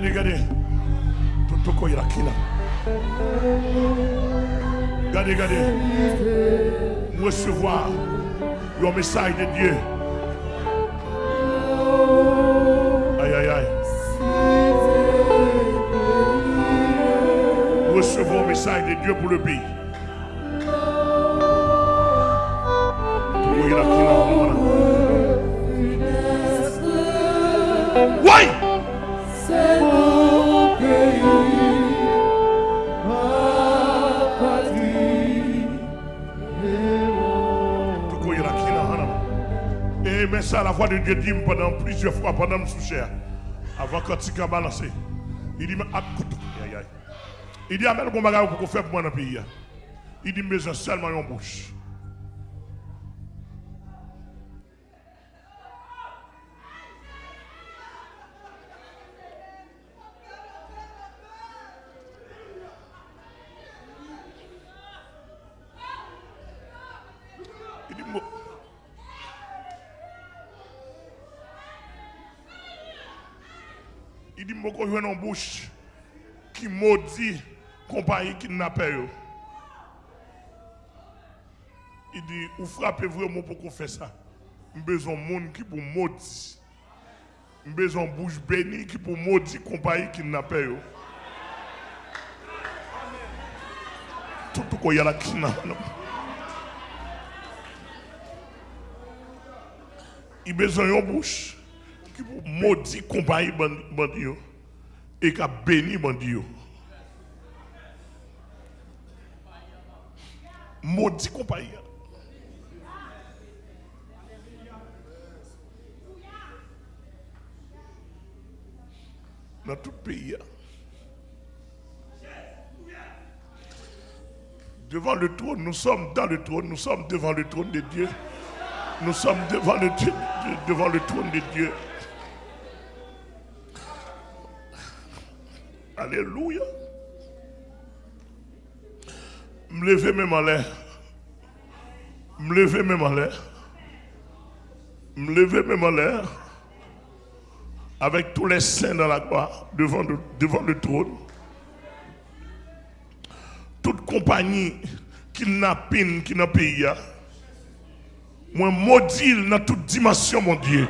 Gardez, gardez. Tout ce qu'il y a qui là. Gardez, gardez. Recevoir le message de Dieu. Aïe, aïe, aïe. Recevons le message de Dieu pour le pays. Oui! ça, la voix de Dieu dit pendant plusieurs fois, pendant me sous chair, avant quand tu as balancé. Il dit, ah, écoute aïe aïe il dit, ah, amène le bon bagage pour faire pour moi dans le pays. Il dit, mais seulement une bouche. Qui maudit compagnie kidnappé. yo. Il dit, vous frappez vraiment pour qu'on fait ça. J'ai besoin de monde qui pour maudit. J'ai besoin de bouche bénie qui pour maudit compagnie kidnappé. yo. Tout ce qu'il y a là qui n'a Il besoin d'une bouche qui pour maudit compagnie bandi bandi yo et qui a béni bandi yo. Maudit compagnie. Dans tout pays. Devant le trône, nous sommes dans le trône, nous sommes devant le trône de Dieu. Nous sommes devant le, Dieu- devant le trône de Dieu. Alléluia. Me lever même en l'air. Me lever même en l'air. Me lever même en l'air. Avec tous les saints dans la gloire, devant le, devant le trône. Toute compagnie qui le pays. a, Moi, maudit dans toute dimension, mon Dieu.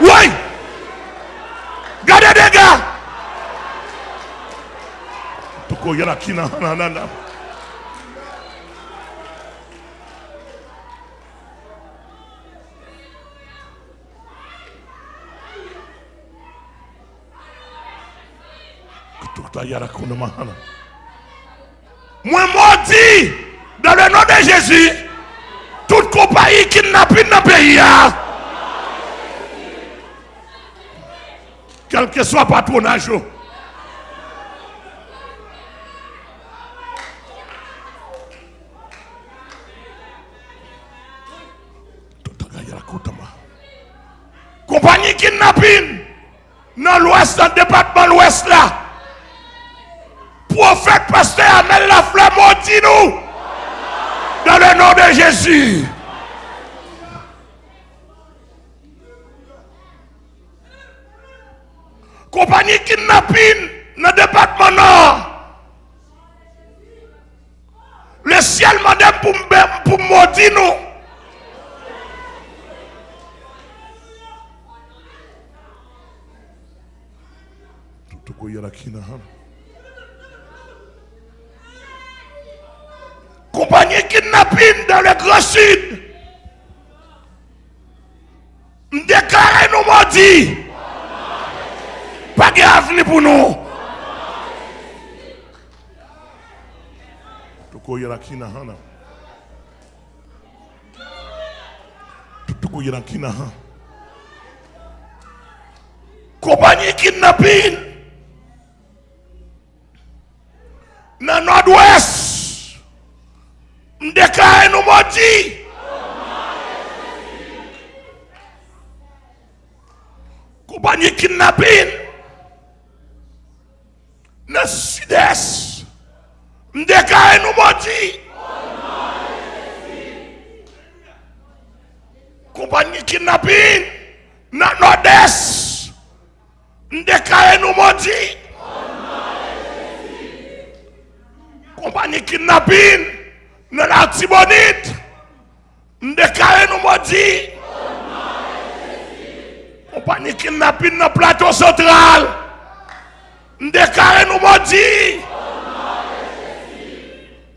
Oui! Gardez des gars! Toko yala kina. Moi maudit dans le nom de Jésus toute compagnie kidnapping dans le pays. Quel que soit patronage. Oh. Compagnie kidnapping dans l'ouest, dans le département l'ouest là. Prophète, pasteur, amène la flamme, maudit nous. Dans le nom de Jésus. Compagnie kidnapping dans le département nord. Le ciel m'a dit pour me maudire nous. Tout ce qu'il y a là qui n'a pas. compagnie kidnapping dans le Grand Sud. Me déclare nous maudits. Pas de avenir pour nous. Toko yala Jésus. Compagnie kidnapping. Dans le sud-est. Nous nous maudits. Compagnie kidnapping. Dans le nord-est. Nous nous maudits. Kompany kidnapin nan la tibonit. Ndekare nou modi. On pa ni kidnapin nan plato sotral. Ndekare nou modi.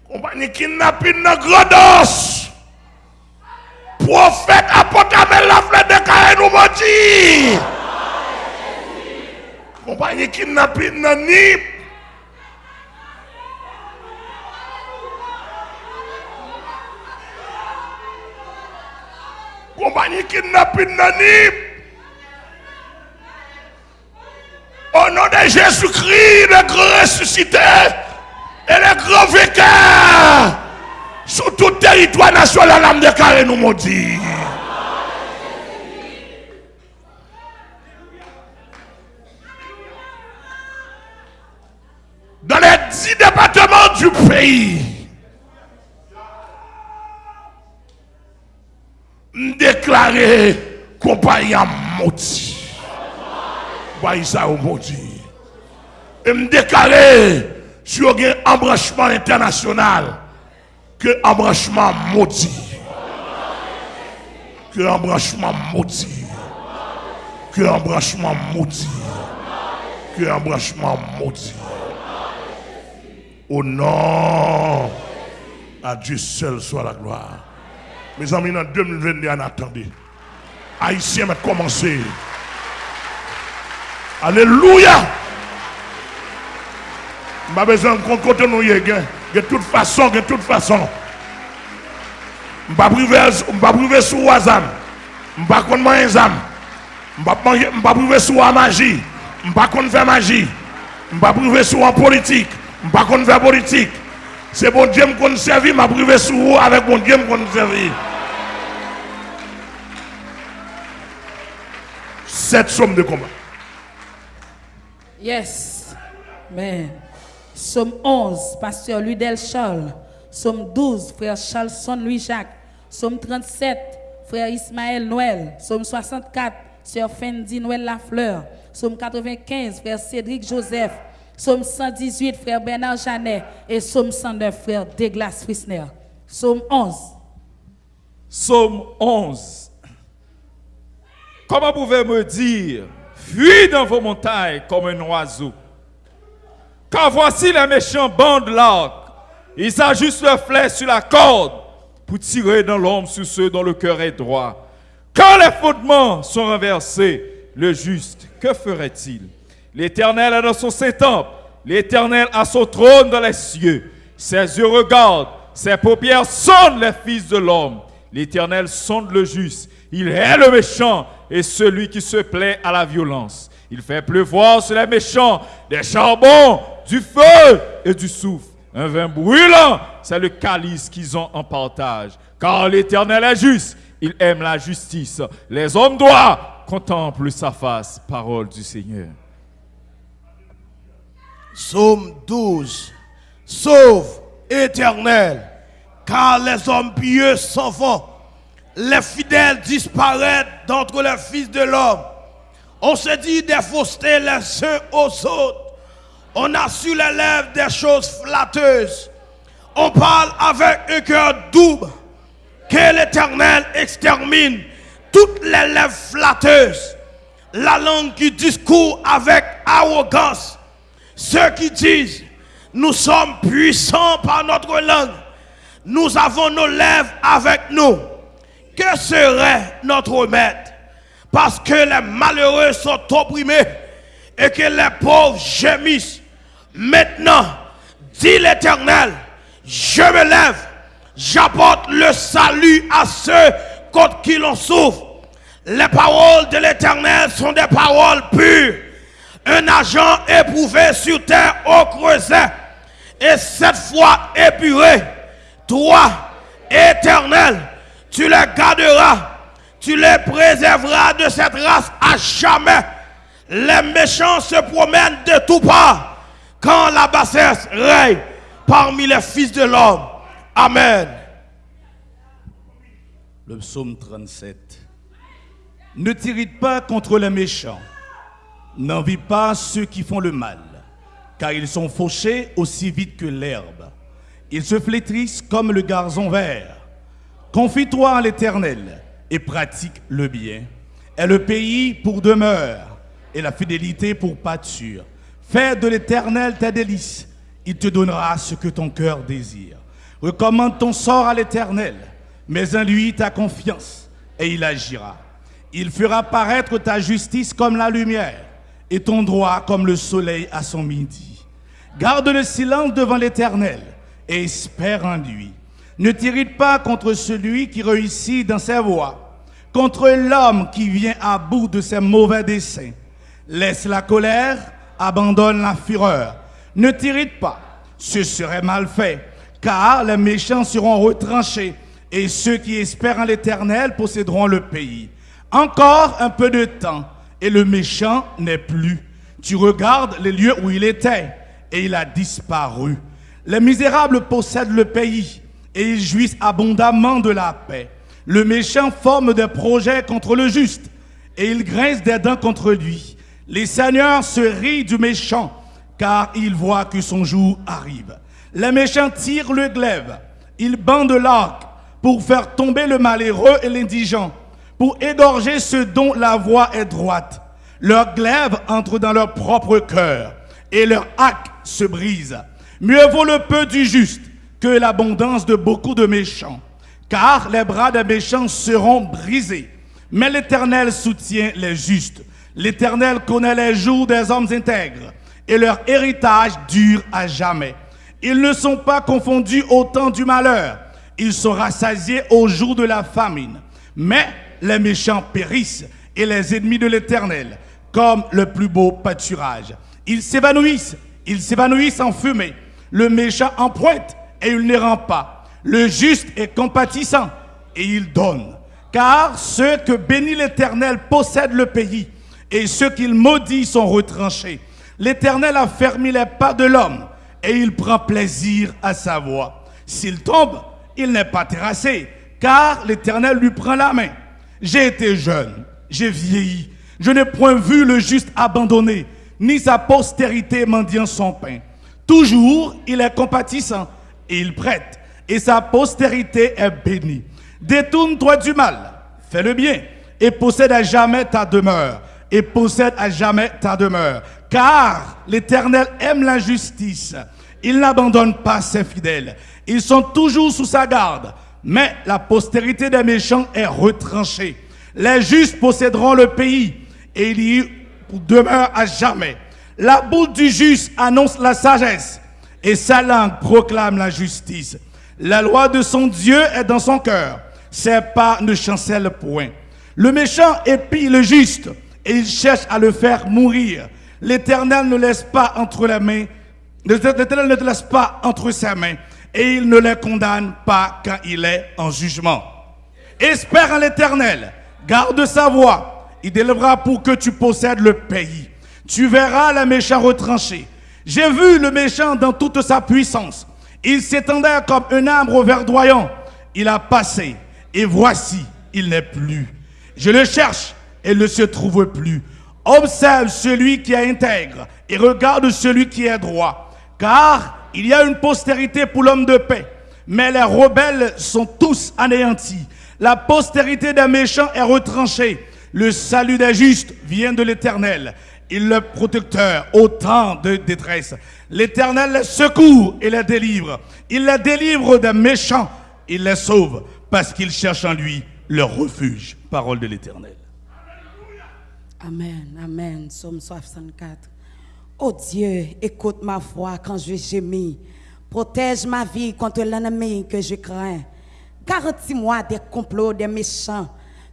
On pa ni kidnapin nan grodos. Profet apotame la fle dekare nou modi. On pa ni kidnapin nan nip. Compagnie kidnapping Nip. Au nom de Jésus-Christ, le grand ressuscité et le grand vainqueur, sur tout territoire national, l'âme de carré nous maudit. Dans les dix départements du pays, déclaré compagnie maudit. Voyez ça au maudit. Et me déclarer sur un embranchement international que embranchement maudit. Que embranchement maudit. Que embranchement maudit. Que embranchement maudit. Au nom à Dieu seul soit la gloire. Mes amis, en 2021, attendez. Haïtiens, mais commencer. Alléluia. Je pas besoin côté nous de toute façon, de toute façon. Je ne pas priver sur WhatsApp. Je ne pas. Je ne pas priver sur la magie. Je ne pas faire magie. Je ne pas priver sur la politique. Je ne pas faire politique. C'est bon Dieu me servir, je privé sur vous avec bon Dieu me servir. Cette somme de combat. Yes. Amen. Somme 11, pasteur Ludel Charles. Somme 12, frère Charlson Louis-Jacques. Somme 37, frère Ismaël Noël. Somme 64, sœur Fendi Noël Lafleur. Somme 95, frère Cédric Joseph. Somme 118, frère Bernard Janet. Et Somme 109, frère Douglas Frisner. Somme 11. Somme 11. Comment pouvez-vous me dire, fuis dans vos montagnes comme un oiseau? Car voici les méchants bandent l'arc. Ils ajustent leur flèche sur la corde pour tirer dans l'homme sur ceux dont le cœur est droit. Quand les fondements sont renversés, le juste, que ferait-il? L'Éternel est dans son Saint-Temple. L'Éternel a son trône dans les cieux. Ses yeux regardent, ses paupières sondent les fils de l'homme. L'Éternel sonde le juste. Il est le méchant et celui qui se plaît à la violence. Il fait pleuvoir sur les méchants des charbons, du feu et du souffle. Un vin brûlant, c'est le calice qu'ils ont en partage. Car l'Éternel est juste, il aime la justice. Les hommes droits contemplent sa face. Parole du Seigneur. Psaume 12. Sauve, éternel, car les hommes pieux s'en vont. Les fidèles disparaissent d'entre les fils de l'homme. On se dit des faussetés les uns aux autres. On a sur les lèvres des choses flatteuses. On parle avec un cœur double. Que l'éternel extermine toutes les lèvres flatteuses. La langue qui discourt avec arrogance. Ceux qui disent, nous sommes puissants par notre langue. Nous avons nos lèvres avec nous. Que serait notre maître Parce que les malheureux sont opprimés et que les pauvres gémissent. Maintenant, dit l'Éternel, je me lève, j'apporte le salut à ceux contre qui l'on souffre. Les paroles de l'Éternel sont des paroles pures. Un agent éprouvé sur terre au creuset et cette fois épuré. Toi, éternel, tu les garderas, tu les préserveras de cette race à jamais. Les méchants se promènent de tout part quand la bassesse règne parmi les fils de l'homme. Amen. Le psaume 37. Ne t'irrite pas contre les méchants, N'envie pas ceux qui font le mal, car ils sont fauchés aussi vite que l'herbe. Ils se flétrissent comme le gazon vert. Confie-toi en l'Éternel et pratique le bien. Et le pays pour demeure et la fidélité pour pâture. Fais de l'Éternel ta délice. Il te donnera ce que ton cœur désire. Recommande ton sort à l'Éternel, mets en lui ta confiance et il agira. Il fera paraître ta justice comme la lumière et ton droit comme le soleil à son midi. Garde le silence devant l'Éternel et espère en lui. Ne t'irrite pas contre celui qui réussit dans ses voies, contre l'homme qui vient à bout de ses mauvais desseins. Laisse la colère, abandonne la fureur. Ne t'irrite pas, ce serait mal fait, car les méchants seront retranchés et ceux qui espèrent en l'Éternel posséderont le pays. Encore un peu de temps et le méchant n'est plus. Tu regardes les lieux où il était et il a disparu. Les misérables possèdent le pays et ils jouissent abondamment de la paix. Le méchant forme des projets contre le juste et il grince des dents contre lui. Les seigneurs se rient du méchant car ils voient que son jour arrive. Les méchants tirent le glaive, ils bandent l'arc pour faire tomber le malheureux et l'indigent, pour égorger ceux dont la voix est droite. Leur glaive entre dans leur propre cœur et leur hack se brise. Mieux vaut le peu du juste l'abondance de beaucoup de méchants, car les bras des méchants seront brisés. Mais l'Éternel soutient les justes. L'Éternel connaît les jours des hommes intègres, et leur héritage dure à jamais. Ils ne sont pas confondus au temps du malheur, ils sont rassasiés au jour de la famine. Mais les méchants périssent, et les ennemis de l'Éternel, comme le plus beau pâturage. Ils s'évanouissent, ils s'évanouissent en fumée. Le méchant emprunte et il ne rend pas. Le juste est compatissant et il donne. Car ceux que bénit l'Éternel possèdent le pays et ceux qu'il maudit sont retranchés. L'Éternel a fermé les pas de l'homme et il prend plaisir à sa voix. S'il tombe, il n'est pas terrassé, car l'Éternel lui prend la main. J'ai été jeune, j'ai vieilli, je n'ai point vu le juste abandonné, ni sa postérité mendiant son pain. Toujours, il est compatissant et il prête, et sa postérité est bénie. Détourne-toi du mal, fais le bien, et possède à jamais ta demeure, et possède à jamais ta demeure. Car l'Éternel aime la justice, il n'abandonne pas ses fidèles. Ils sont toujours sous sa garde, mais la postérité des méchants est retranchée. Les justes posséderont le pays, et il y demeure à jamais. La boule du juste annonce la sagesse et sa langue proclame la justice. La loi de son Dieu est dans son cœur. Ses pas ne chancellent point. Le méchant épie le juste et il cherche à le faire mourir. L'Éternel ne laisse pas entre les mains, l'Éternel ne te laisse pas entre ses mains et il ne les condamne pas quand il est en jugement. Espère en l'Éternel, garde sa voix, il délèvera pour que tu possèdes le pays. Tu verras le méchant retranché. J'ai vu le méchant dans toute sa puissance. Il s'étendait comme un arbre verdoyant. Il a passé et voici, il n'est plus. Je le cherche et ne se trouve plus. Observe celui qui est intègre et regarde celui qui est droit. Car il y a une postérité pour l'homme de paix. Mais les rebelles sont tous anéantis. La postérité des méchants est retranchée. Le salut des justes vient de l'Éternel. Il est le protecteur au temps de détresse. L'Éternel les secourt et les délivre. Il les délivre des méchants. Il les sauve parce qu'ils cherchent en lui leur refuge. Parole de l'Éternel. Amen, Amen. Psaume 64. Oh Dieu, écoute ma voix quand je gémis. Protège ma vie contre l'ennemi que je crains. Garantis-moi des complots des méchants,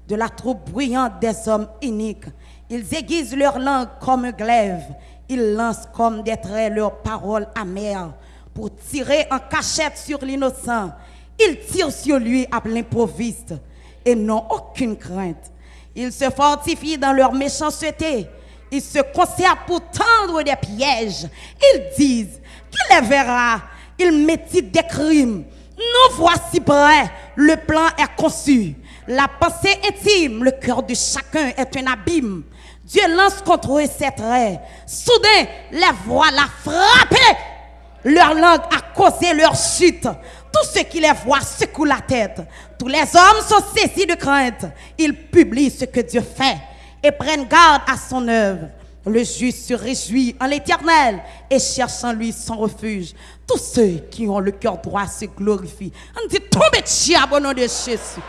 de la troupe bruyante des hommes iniques. Ils aiguisent leur langue comme un glaive. Ils lancent comme des traits leurs paroles amères pour tirer en cachette sur l'innocent. Ils tirent sur lui à l'improviste et n'ont aucune crainte. Ils se fortifient dans leur méchanceté. Ils se conservent pour tendre des pièges. Ils disent qu'il les verra. Ils méditent des crimes. Nous voici prêts. Le plan est conçu. La pensée intime, le cœur de chacun est un abîme. Dieu lance contre eux ses traits. Soudain, les voix l'a frappé. Leur langue a causé leur chute. Tous ceux qui les voient secouent la tête. Tous les hommes sont saisis de crainte. Ils publient ce que Dieu fait et prennent garde à son œuvre. Le juste se réjouit en l'éternel et cherche en lui son refuge. Tous ceux qui ont le cœur droit se glorifient. On dit tombez de au nom de Jésus.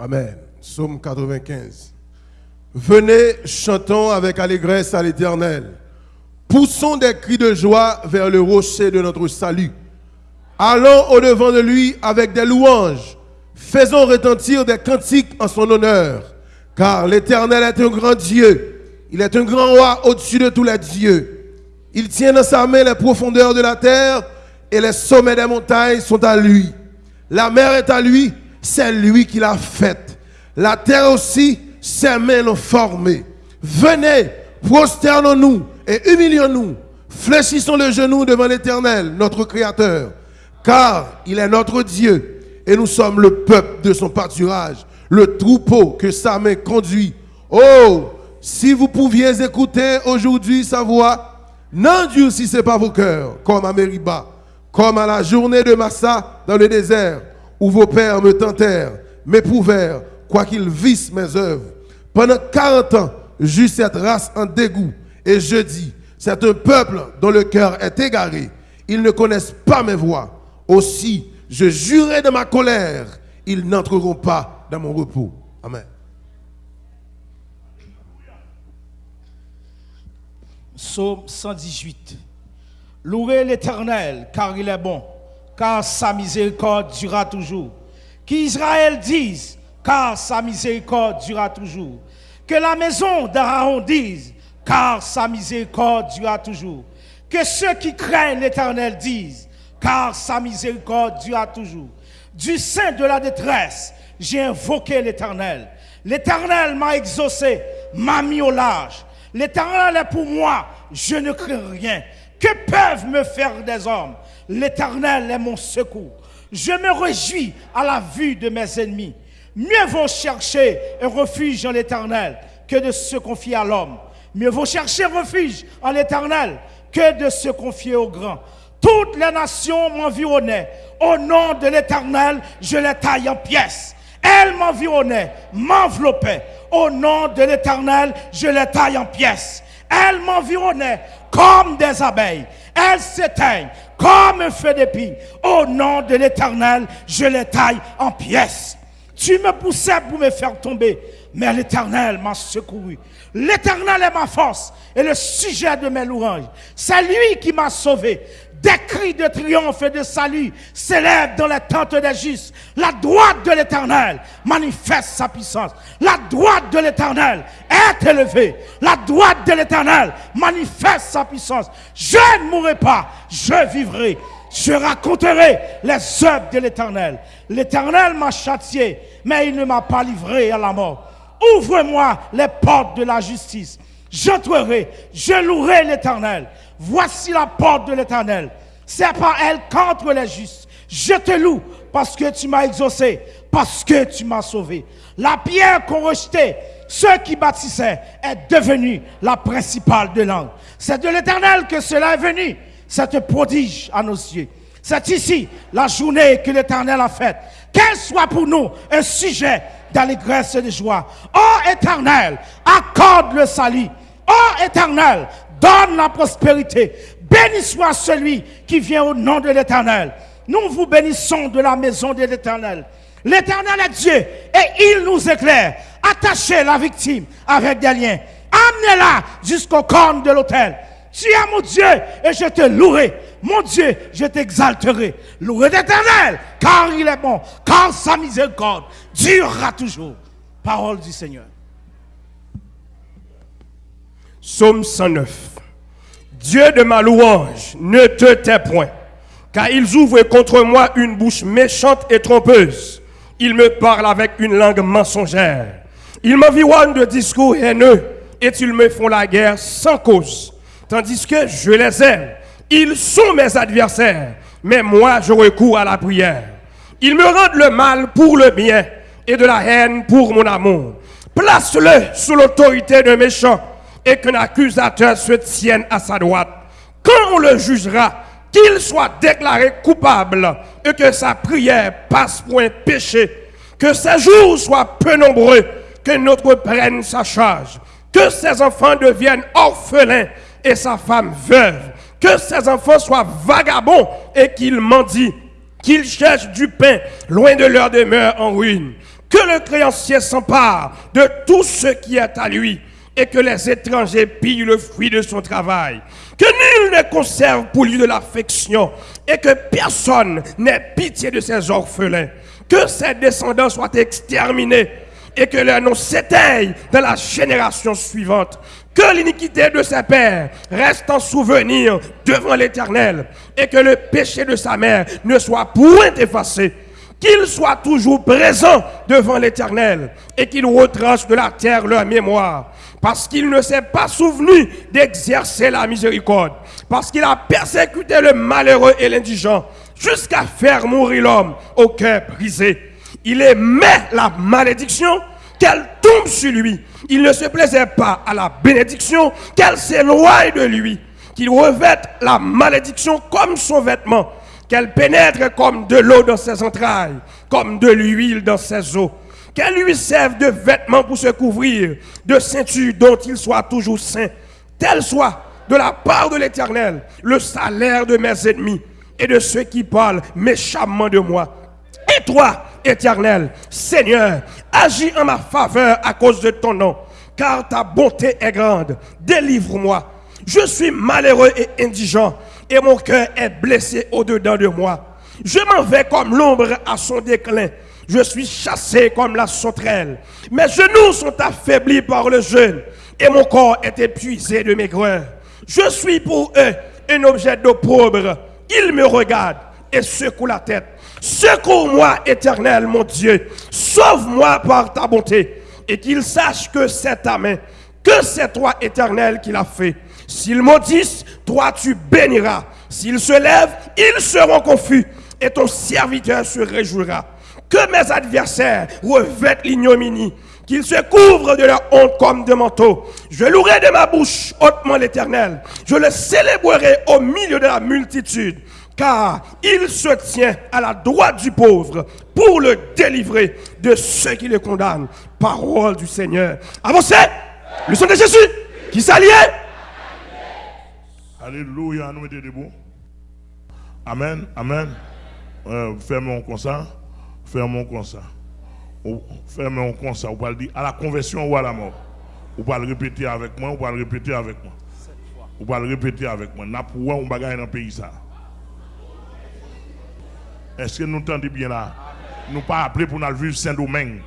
Amen. Psaume 95. Venez, chantons avec allégresse à l'Éternel. Poussons des cris de joie vers le rocher de notre salut. Allons au-devant de lui avec des louanges. Faisons retentir des cantiques en son honneur. Car l'Éternel est un grand Dieu. Il est un grand roi au-dessus de tous les dieux. Il tient dans sa main les profondeurs de la terre et les sommets des montagnes sont à lui. La mer est à lui, c'est lui qui l'a faite. La terre aussi, ses mains l'ont formée. Venez, prosternons-nous et humilions-nous. Fléchissons le genou devant l'Éternel, notre Créateur. Car il est notre Dieu et nous sommes le peuple de son pâturage, le troupeau que sa main conduit. Oh, si vous pouviez écouter aujourd'hui sa voix, n'endurcissez pas vos cœurs, comme à Mériba, comme à la journée de Massa dans le désert, où vos pères me tentèrent, m'éprouvèrent, quoiqu'ils vissent mes œuvres. Pendant 40 ans, j'eus cette race en dégoût, et je dis, c'est un peuple dont le cœur est égaré. Ils ne connaissent pas mes voies. Aussi, je jurai de ma colère, ils n'entreront pas dans mon repos. Amen. Psaume 118. Louez l'Éternel, car il est bon, car sa miséricorde durera toujours. Qu'Israël dise, car sa miséricorde durera toujours. Que la maison d'Aaron dise, car sa miséricorde durera toujours. Que ceux qui craignent l'Éternel disent, car sa miséricorde durera toujours. Du sein de la détresse, j'ai invoqué l'Éternel. L'Éternel m'a exaucé, m'a mis au large. L'Éternel est pour moi, je ne crains rien. Que peuvent me faire des hommes? L'Éternel est mon secours. Je me réjouis à la vue de mes ennemis. Mieux vaut chercher un refuge en l'Éternel que de se confier à l'homme. Mieux vaut chercher refuge en l'Éternel que de se confier au grand. Toutes les nations m'environnaient. Au nom de l'Éternel, je les taille en pièces. Elles m'environnaient, m'enveloppaient. Au nom de l'Éternel, je les taille en pièces. Elles m'environnaient comme des abeilles. Elles s'éteignent comme un feu d'épine. Au nom de l'Éternel, je les taille en pièces. Tu me poussais pour me faire tomber, mais l'Éternel m'a secouru. L'Éternel est ma force et le sujet de mes louanges. C'est lui qui m'a sauvé. Des cris de triomphe et de salut s'élèvent dans les tentes des justes. La droite de l'Éternel manifeste sa puissance. La droite de l'Éternel est élevée. La droite de l'Éternel manifeste sa puissance. Je ne mourrai pas, je vivrai. Je raconterai les œuvres de l'Éternel. L'Éternel m'a châtié, mais il ne m'a pas livré à la mort. Ouvre-moi les portes de la justice. J'entrerai, je louerai l'Éternel. Voici la porte de l'Éternel. C'est par elle qu'entre les justes. Je te loue parce que tu m'as exaucé, parce que tu m'as sauvé. La pierre qu'on rejetait, ceux qui bâtissaient, est devenue la principale de langue. C'est de l'Éternel que cela est venu, cette prodige à nos yeux. C'est ici la journée que l'Éternel a faite. Qu'elle soit pour nous un sujet d'allégresse et de joie. Oh Éternel, accorde le salut. Oh Éternel, donne la prospérité. Béni soit celui qui vient au nom de l'Éternel. Nous vous bénissons de la maison de l'Éternel. L'Éternel est Dieu et il nous éclaire. Attachez la victime avec des liens. Amenez-la jusqu'au corne de l'autel. Tu es mon Dieu et je te louerai. Mon Dieu, je t'exalterai. Louez l'Éternel, car il est bon, car sa miséricorde durera toujours. Parole du Seigneur. Psaume 109. Dieu de ma louange, ne te tais point, car ils ouvrent contre moi une bouche méchante et trompeuse. Ils me parlent avec une langue mensongère. Ils m'environnent de discours haineux et ils me font la guerre sans cause, tandis que je les aime. Ils sont mes adversaires, mais moi je recours à la prière. Ils me rendent le mal pour le bien et de la haine pour mon amour. Place-le sous l'autorité d'un méchant et qu'un accusateur se tienne à sa droite. Quand on le jugera, qu'il soit déclaré coupable et que sa prière passe pour un péché, que ses jours soient peu nombreux, que notre prenne sa charge, que ses enfants deviennent orphelins et sa femme veuve, que ses enfants soient vagabonds et qu'ils mendient, qu'ils cherchent du pain loin de leur demeure en ruine, que le créancier s'empare de tout ce qui est à lui et que les étrangers pillent le fruit de son travail. Que nul ne conserve pour lui de l'affection et que personne n'ait pitié de ses orphelins. Que ses descendants soient exterminés et que leur nom s'éteigne dans la génération suivante. Que l'iniquité de ses pères reste en souvenir devant l'Éternel et que le péché de sa mère ne soit point effacé qu'il soit toujours présent devant l'Éternel et qu'il retranche de la terre leur mémoire, parce qu'il ne s'est pas souvenu d'exercer la miséricorde, parce qu'il a persécuté le malheureux et l'indigent, jusqu'à faire mourir l'homme au cœur brisé. Il aimait la malédiction, qu'elle tombe sur lui. Il ne se plaisait pas à la bénédiction, qu'elle s'éloigne de lui, qu'il revête la malédiction comme son vêtement qu'elle pénètre comme de l'eau dans ses entrailles, comme de l'huile dans ses os, qu'elle lui serve de vêtements pour se couvrir, de ceinture dont il soit toujours saint, tel soit de la part de l'Éternel le salaire de mes ennemis et de ceux qui parlent méchamment de moi. Et toi, Éternel, Seigneur, agis en ma faveur à cause de ton nom, car ta bonté est grande. Délivre-moi. Je suis malheureux et indigent et mon cœur est blessé au-dedans de moi. Je m'en vais comme l'ombre à son déclin. Je suis chassé comme la sauterelle. Mes genoux sont affaiblis par le jeûne et mon corps est épuisé de maigreur. Je suis pour eux un objet d'opprobre. Ils me regardent et secouent la tête. Secours-moi, éternel, mon Dieu. Sauve-moi par ta bonté et qu'ils sachent que c'est ta main, que c'est toi, éternel, qui l'a fait. S'ils maudissent, toi tu béniras. S'ils se lèvent, ils seront confus et ton serviteur se réjouira. Que mes adversaires revêtent l'ignominie, qu'ils se couvrent de leur honte comme de manteau. Je louerai de ma bouche hautement l'éternel. Je le célébrerai au milieu de la multitude, car il se tient à la droite du pauvre pour le délivrer de ceux qui le condamnent. Parole du Seigneur. Avancez, le sang de Jésus qui s'allie. Alléluia, nous mettons debout. Amen, amen. Euh, Fermons comme ça. Fermons comme ça. Fermons comme ça. Va le dire à la conversion ou à la mort. On va le répéter avec moi, on va le répéter avec moi. On va le répéter avec moi. N'a pour on va dans le pays. Est-ce que nous entendons bien là? Nous pas appelés pour nous vivre Saint-Domingue.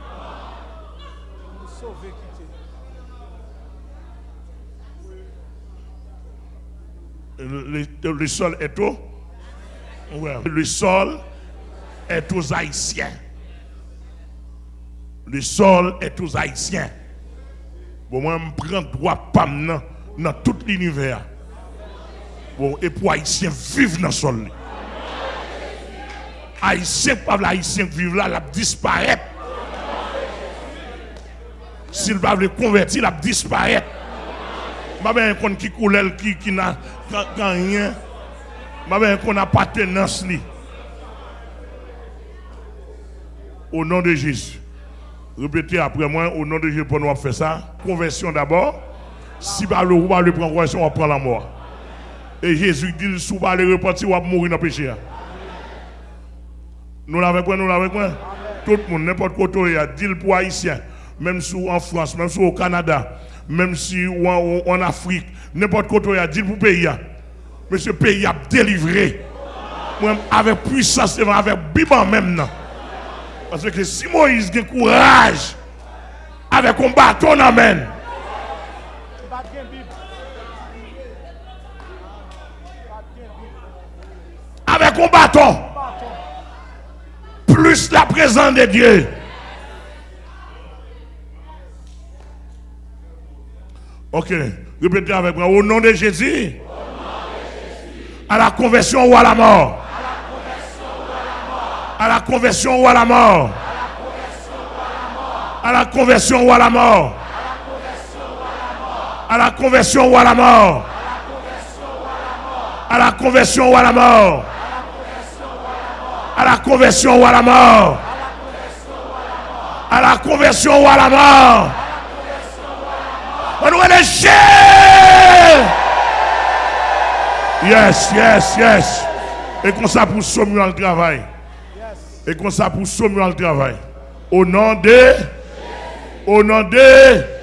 Le, sol est au? Ouais. Le sol est aux Haïtiens. Le sol est aux Haïtiens. Bon, moi, je prends droit pam dans, tout l'univers. Bon, et pour Haïtiens vivre dans le sol. Haïtiens, pas Haïtiens vivre là, la disparaître. S'il va le convertir, la disparaître. Je ne sais pas qui coule, qui, n'a rien. Je ne sais qu'on a appartenance. Au nom de Jésus. Répétez après moi, au nom de Jésus, pour nous faire ça. Conversion d'abord. Si vous le va le prendre conversion, on va prendre la mort. Et Jésus dit, si vous le repentir, on va mourir dans le péché. Nous l'avons pris, nous l'avons pris. Tout le monde, n'importe quoi, il y a dit pour Haïtien, même si en France, même si au Canada, même si en, Afrique, n'importe quoi, il y a dit pour pays. Mais ce pays a délivré. Avec puissance, avec biban même. Parce que si Moïse a courage, avec un bâton, amen. Avec un bâton. Plus la présence de Dieu. Ok, répétez avec moi. Au nom de Jésus. À la conversion ou à la mort. À la conversion ou à la mort. À la conversion ou à la mort. À la conversion ou à la mort. À la conversion ou à la mort. À la conversion ou à la mort. À la conversion ou à la mort. Yes, yes, yes. Et comme ça pour sommer le travail. Et comme ça pour sommer le travail. Au nom de. Au nom de.